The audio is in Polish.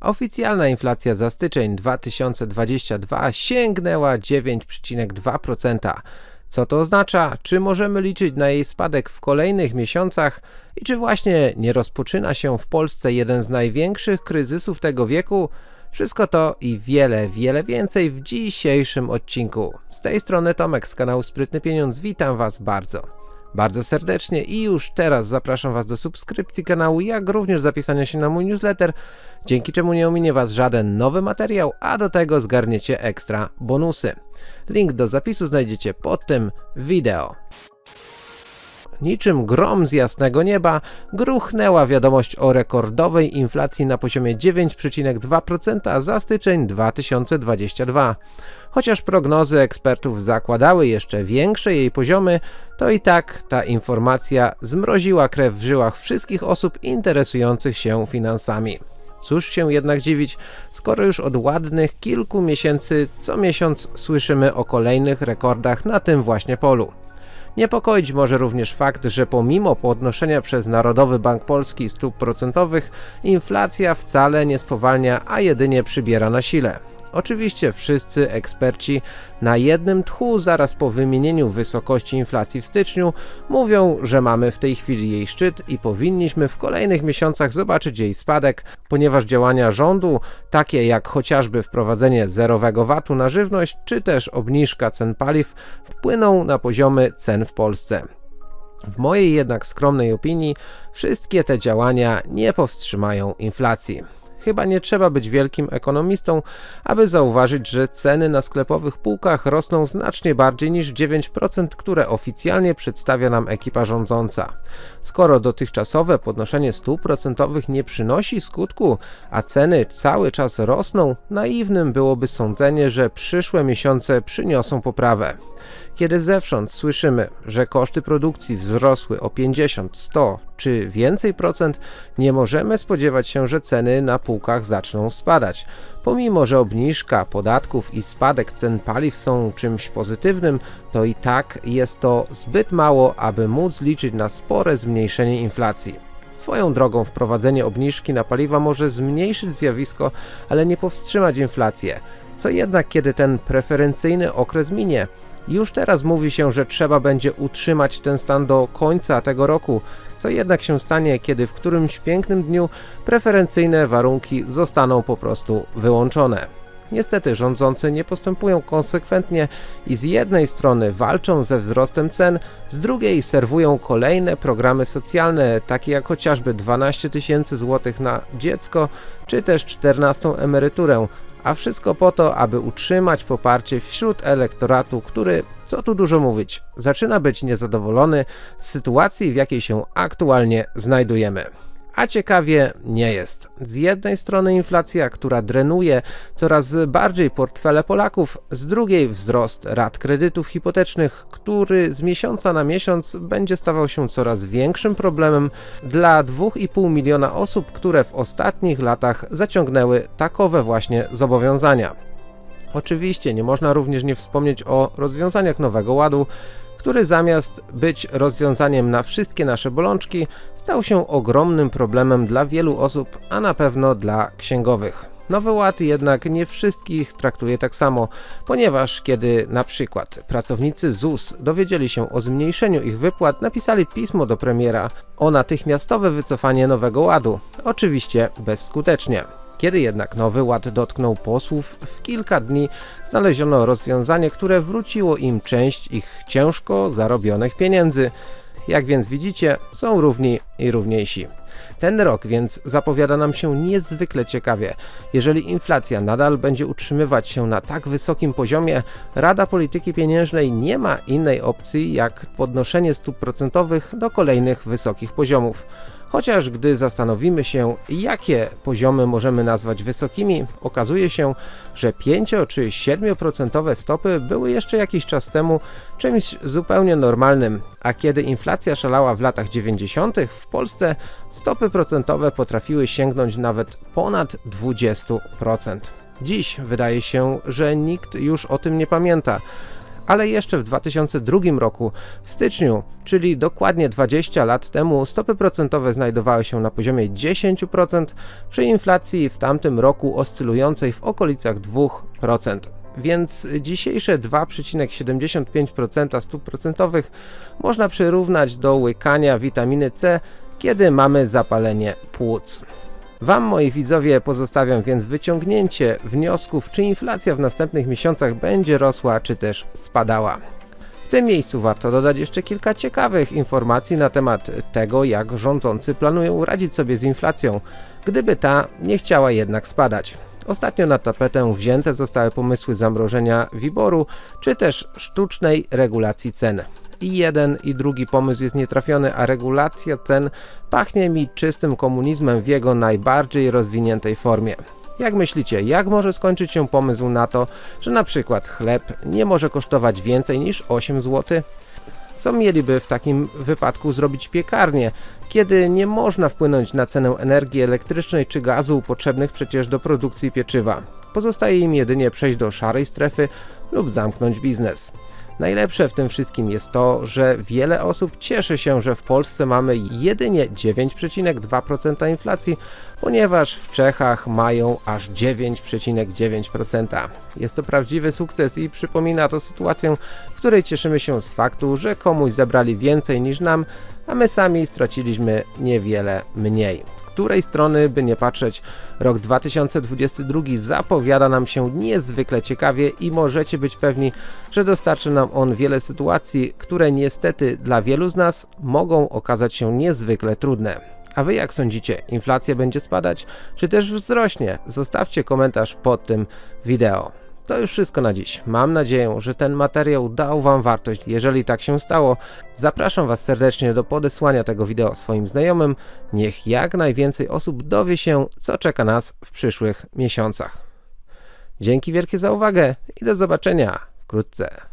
Oficjalna inflacja za styczeń 2022 sięgnęła 9,2%. Co to oznacza? Czy możemy liczyć na jej spadek w kolejnych miesiącach? I czy właśnie nie rozpoczyna się w Polsce jeden z największych kryzysów tego wieku? Wszystko to i wiele, wiele więcej w dzisiejszym odcinku. Z tej strony Tomek z kanału Sprytny Pieniądz, witam Was bardzo bardzo serdecznie i już teraz zapraszam Was do subskrypcji kanału, jak również zapisania się na mój newsletter, dzięki czemu nie ominie Was żaden nowy materiał, a do tego zgarniecie ekstra bonusy. Link do zapisu znajdziecie pod tym wideo. Niczym grom z jasnego nieba gruchnęła wiadomość o rekordowej inflacji na poziomie 9,2% za styczeń 2022. Chociaż prognozy ekspertów zakładały jeszcze większe jej poziomy, to i tak ta informacja zmroziła krew w żyłach wszystkich osób interesujących się finansami. Cóż się jednak dziwić, skoro już od ładnych kilku miesięcy co miesiąc słyszymy o kolejnych rekordach na tym właśnie polu. Niepokoić może również fakt, że pomimo podnoszenia przez Narodowy Bank Polski stóp procentowych, inflacja wcale nie spowalnia, a jedynie przybiera na sile. Oczywiście wszyscy eksperci na jednym tchu zaraz po wymienieniu wysokości inflacji w styczniu mówią, że mamy w tej chwili jej szczyt i powinniśmy w kolejnych miesiącach zobaczyć jej spadek, ponieważ działania rządu, takie jak chociażby wprowadzenie zerowego VAT-u na żywność, czy też obniżka cen paliw, wpłyną na poziomy cen w Polsce. W mojej jednak skromnej opinii wszystkie te działania nie powstrzymają inflacji. Chyba nie trzeba być wielkim ekonomistą, aby zauważyć, że ceny na sklepowych półkach rosną znacznie bardziej niż 9%, które oficjalnie przedstawia nam ekipa rządząca. Skoro dotychczasowe podnoszenie stóp procentowych nie przynosi skutku, a ceny cały czas rosną, naiwnym byłoby sądzenie, że przyszłe miesiące przyniosą poprawę. Kiedy zewsząd słyszymy, że koszty produkcji wzrosły o 50, 100 czy więcej procent, nie możemy spodziewać się, że ceny na półkach zaczną spadać. Pomimo, że obniżka podatków i spadek cen paliw są czymś pozytywnym, to i tak jest to zbyt mało, aby móc liczyć na spore zmniejszenie inflacji. Swoją drogą wprowadzenie obniżki na paliwa może zmniejszyć zjawisko, ale nie powstrzymać inflację. Co jednak kiedy ten preferencyjny okres minie? Już teraz mówi się, że trzeba będzie utrzymać ten stan do końca tego roku, co jednak się stanie, kiedy w którymś pięknym dniu preferencyjne warunki zostaną po prostu wyłączone. Niestety rządzący nie postępują konsekwentnie i z jednej strony walczą ze wzrostem cen, z drugiej serwują kolejne programy socjalne, takie jak chociażby 12 tysięcy złotych na dziecko, czy też 14 emeryturę, a wszystko po to, aby utrzymać poparcie wśród elektoratu, który, co tu dużo mówić, zaczyna być niezadowolony z sytuacji, w jakiej się aktualnie znajdujemy. A ciekawie nie jest. Z jednej strony inflacja, która drenuje coraz bardziej portfele Polaków, z drugiej wzrost rat kredytów hipotecznych, który z miesiąca na miesiąc będzie stawał się coraz większym problemem dla 2,5 miliona osób, które w ostatnich latach zaciągnęły takowe właśnie zobowiązania. Oczywiście nie można również nie wspomnieć o rozwiązaniach Nowego Ładu, który zamiast być rozwiązaniem na wszystkie nasze bolączki, stał się ogromnym problemem dla wielu osób, a na pewno dla księgowych. Nowy Ład jednak nie wszystkich traktuje tak samo, ponieważ kiedy na przykład pracownicy ZUS dowiedzieli się o zmniejszeniu ich wypłat, napisali pismo do premiera o natychmiastowe wycofanie Nowego Ładu, oczywiście bezskutecznie. Kiedy jednak nowy ład dotknął posłów, w kilka dni znaleziono rozwiązanie, które wróciło im część ich ciężko zarobionych pieniędzy. Jak więc widzicie, są równi i równiejsi. Ten rok więc zapowiada nam się niezwykle ciekawie. Jeżeli inflacja nadal będzie utrzymywać się na tak wysokim poziomie, Rada Polityki Pieniężnej nie ma innej opcji jak podnoszenie stóp procentowych do kolejnych wysokich poziomów. Chociaż gdy zastanowimy się, jakie poziomy możemy nazwać wysokimi, okazuje się, że 5 czy 7% stopy były jeszcze jakiś czas temu czymś zupełnie normalnym, a kiedy inflacja szalała w latach 90. w Polsce, stopy procentowe potrafiły sięgnąć nawet ponad 20%. Dziś wydaje się, że nikt już o tym nie pamięta, ale jeszcze w 2002 roku, w styczniu, czyli dokładnie 20 lat temu, stopy procentowe znajdowały się na poziomie 10%, przy inflacji w tamtym roku oscylującej w okolicach 2%. Więc dzisiejsze 2,75% stóp procentowych można przyrównać do łykania witaminy C, kiedy mamy zapalenie płuc. Wam, moi widzowie, pozostawiam więc wyciągnięcie wniosków, czy inflacja w następnych miesiącach będzie rosła, czy też spadała. W tym miejscu warto dodać jeszcze kilka ciekawych informacji na temat tego, jak rządzący planują radzić sobie z inflacją, gdyby ta nie chciała jednak spadać. Ostatnio na tapetę wzięte zostały pomysły zamrożenia WIBOR-u, czy też sztucznej regulacji cen i jeden i drugi pomysł jest nietrafiony, a regulacja cen pachnie mi czystym komunizmem w jego najbardziej rozwiniętej formie. Jak myślicie, jak może skończyć się pomysł na to, że na przykład chleb nie może kosztować więcej niż 8 zł? Co mieliby w takim wypadku zrobić piekarnie, kiedy nie można wpłynąć na cenę energii elektrycznej czy gazu potrzebnych przecież do produkcji pieczywa? Pozostaje im jedynie przejść do szarej strefy lub zamknąć biznes. Najlepsze w tym wszystkim jest to, że wiele osób cieszy się, że w Polsce mamy jedynie 9,2% inflacji, ponieważ w Czechach mają aż 9,9%. Jest to prawdziwy sukces i przypomina to sytuację, w której cieszymy się z faktu, że komuś zabrali więcej niż nam, a my sami straciliśmy niewiele mniej. Z której strony by nie patrzeć, rok 2022 zapowiada nam się niezwykle ciekawie i możecie być pewni, że dostarczy nam on wiele sytuacji, które niestety dla wielu z nas mogą okazać się niezwykle trudne. A wy jak sądzicie, inflacja będzie spadać, czy też wzrośnie? Zostawcie komentarz pod tym wideo. To już wszystko na dziś. Mam nadzieję, że ten materiał dał Wam wartość. Jeżeli tak się stało, zapraszam Was serdecznie do podesłania tego wideo swoim znajomym. Niech jak najwięcej osób dowie się, co czeka nas w przyszłych miesiącach. Dzięki wielkie za uwagę i do zobaczenia wkrótce.